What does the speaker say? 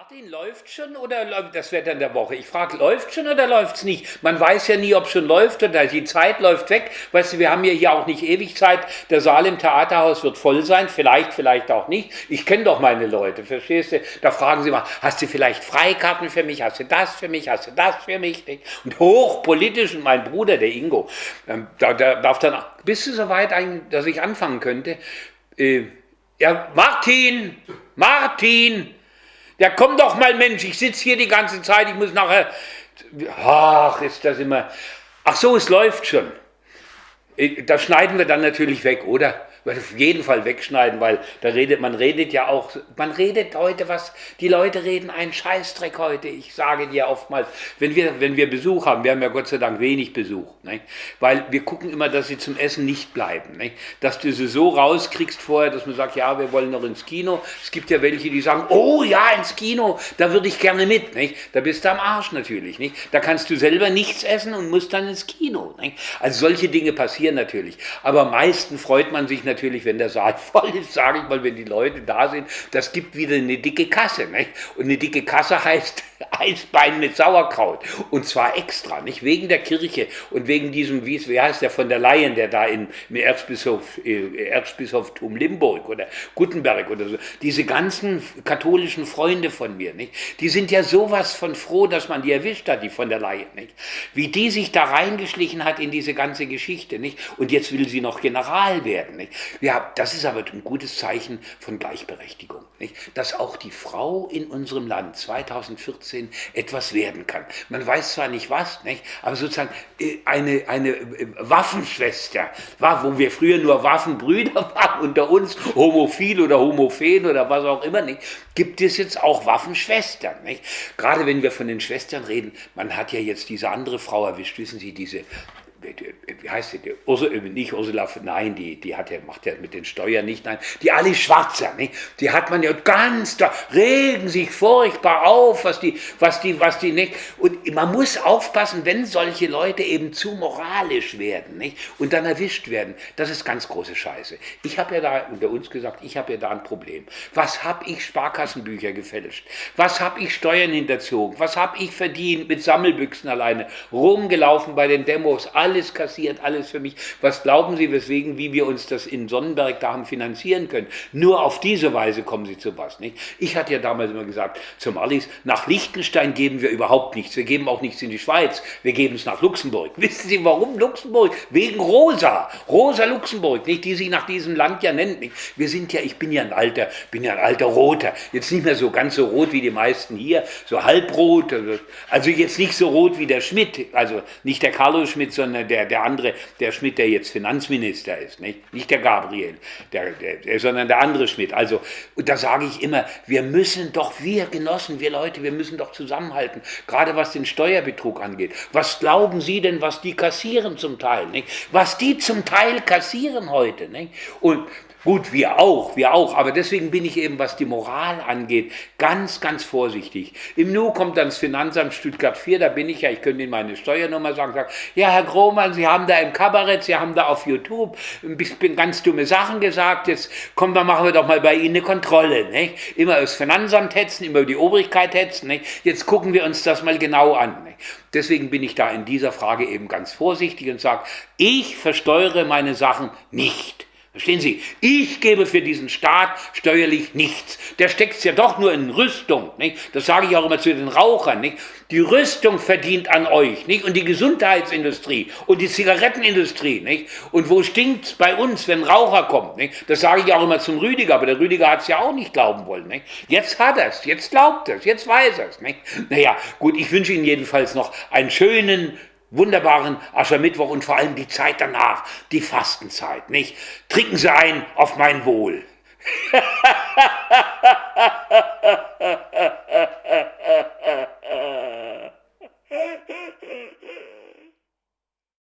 Martin, läuft schon oder läuft das Wetter in der Woche? Ich frage, läuft schon oder läuft es nicht? Man weiß ja nie, ob schon läuft oder die Zeit läuft weg. Weißt du, wir haben ja hier auch nicht ewig Zeit. Der Saal im Theaterhaus wird voll sein, vielleicht, vielleicht auch nicht. Ich kenne doch meine Leute, verstehst du? Da fragen sie mal, hast du vielleicht Freikarten für mich? Hast du das für mich? Hast du das für mich? Und hochpolitisch, und mein Bruder, der Ingo, ähm, da, der darf dann, bist du soweit, dass ich anfangen könnte? Äh, ja, Martin, Martin, ja, komm doch mal, Mensch, ich sitze hier die ganze Zeit, ich muss nachher. Ach, ist das immer. Ach so, es läuft schon. Äh, das schneiden wir dann natürlich weg, oder? Auf jeden Fall wegschneiden, weil da redet, man redet ja auch, man redet heute was, die Leute reden einen Scheißdreck heute. Ich sage dir oftmals, wenn wir, wenn wir Besuch haben, wir haben ja Gott sei Dank wenig Besuch, ne? weil wir gucken immer, dass sie zum Essen nicht bleiben. Ne? Dass du sie so rauskriegst vorher, dass man sagt, ja, wir wollen noch ins Kino. Es gibt ja welche, die sagen, oh ja, ins Kino, da würde ich gerne mit. Ne? Da bist du am Arsch natürlich. Nicht? Da kannst du selber nichts essen und musst dann ins Kino. Ne? Also solche Dinge passieren natürlich. Aber am meisten freut man sich natürlich, natürlich, wenn der Saal voll ist, sage ich mal, wenn die Leute da sind, das gibt wieder eine dicke Kasse. Nicht? Und eine dicke Kasse heißt Eisbein mit Sauerkraut. Und zwar extra, nicht wegen der Kirche und wegen diesem, wie, wie heißt der von der Laien, der da in, im Erzbischof, äh, Erzbischoftum Limburg oder Gutenberg oder so, diese ganzen katholischen Freunde von mir, nicht? die sind ja sowas von froh, dass man die erwischt hat, die von der Laien. Nicht? Wie die sich da reingeschlichen hat in diese ganze Geschichte. Nicht? Und jetzt will sie noch General werden. Nicht? Ja, das ist aber ein gutes Zeichen von Gleichberechtigung. Nicht? Dass auch die Frau in unserem Land 2014 etwas werden kann. Man weiß zwar nicht was, nicht? aber sozusagen äh, eine, eine äh, Waffenschwester, wo wir früher nur Waffenbrüder waren unter uns, homophil oder homophen oder was auch immer, nicht? gibt es jetzt auch Waffenschwestern. Nicht? Gerade wenn wir von den Schwestern reden, man hat ja jetzt diese andere Frau erwischt, wissen Sie, diese wie heißt die, Ursula, nicht Ursula, nein, die, die hat ja, macht ja mit den Steuern nicht, nein, die Alice Schwarzer, nicht? die hat man ja ganz, da regen sich furchtbar auf, was die, was die, was die nicht, und man muss aufpassen, wenn solche Leute eben zu moralisch werden, nicht? und dann erwischt werden, das ist ganz große Scheiße. Ich habe ja da unter uns gesagt, ich habe ja da ein Problem. Was habe ich Sparkassenbücher gefälscht? Was habe ich Steuern hinterzogen? Was habe ich verdient mit Sammelbüchsen alleine? Rumgelaufen bei den Demos, alle alles kassiert, alles für mich. Was glauben Sie, weswegen, wie wir uns das in Sonnenberg da haben finanzieren können? Nur auf diese Weise kommen Sie zu was. Nicht? Ich hatte ja damals immer gesagt, zum Alice, nach Liechtenstein geben wir überhaupt nichts. Wir geben auch nichts in die Schweiz. Wir geben es nach Luxemburg. Wissen Sie, warum Luxemburg? Wegen Rosa. Rosa Luxemburg, nicht? die sich nach diesem Land ja nennt. Nicht? Wir sind ja, ich bin ja ein alter, bin ja ein alter Roter. Jetzt nicht mehr so ganz so rot wie die meisten hier, so halbrot. Also jetzt nicht so rot wie der Schmidt, also nicht der Carlos Schmidt, sondern sondern der, der andere, der Schmidt, der jetzt Finanzminister ist, nicht, nicht der Gabriel, der, der, sondern der andere Schmidt. Also, und da sage ich immer, wir müssen doch, wir Genossen, wir Leute, wir müssen doch zusammenhalten, gerade was den Steuerbetrug angeht. Was glauben Sie denn, was die kassieren zum Teil? Nicht? Was die zum Teil kassieren heute. Nicht? Und Gut, wir auch, wir auch, aber deswegen bin ich eben, was die Moral angeht, ganz, ganz vorsichtig. Im Nu kommt dann das Finanzamt Stuttgart 4, da bin ich ja, ich könnte Ihnen meine Steuernummer sagen, sagen, ja Herr Grohmann, Sie haben da im Kabarett, Sie haben da auf YouTube ein bisschen ganz dumme Sachen gesagt, jetzt kommen wir, machen wir doch mal bei Ihnen eine Kontrolle. Nicht? Immer das Finanzamt hetzen, immer die Obrigkeit hetzen, nicht? jetzt gucken wir uns das mal genau an. Nicht? Deswegen bin ich da in dieser Frage eben ganz vorsichtig und sage, ich versteuere meine Sachen nicht. Verstehen Sie? Ich gebe für diesen Staat steuerlich nichts. Der steckt es ja doch nur in Rüstung. Nicht? Das sage ich auch immer zu den Rauchern. Nicht? Die Rüstung verdient an euch. Nicht? Und die Gesundheitsindustrie und die Zigarettenindustrie. Nicht? Und wo stinkt es bei uns, wenn Raucher kommt? Nicht? Das sage ich auch immer zum Rüdiger, aber der Rüdiger hat es ja auch nicht glauben wollen. Nicht? Jetzt hat er es, jetzt glaubt er es, jetzt weiß er es. Naja, gut, ich wünsche Ihnen jedenfalls noch einen schönen, wunderbaren Aschermittwoch und vor allem die Zeit danach, die Fastenzeit, nicht? Trinken Sie ein auf mein Wohl.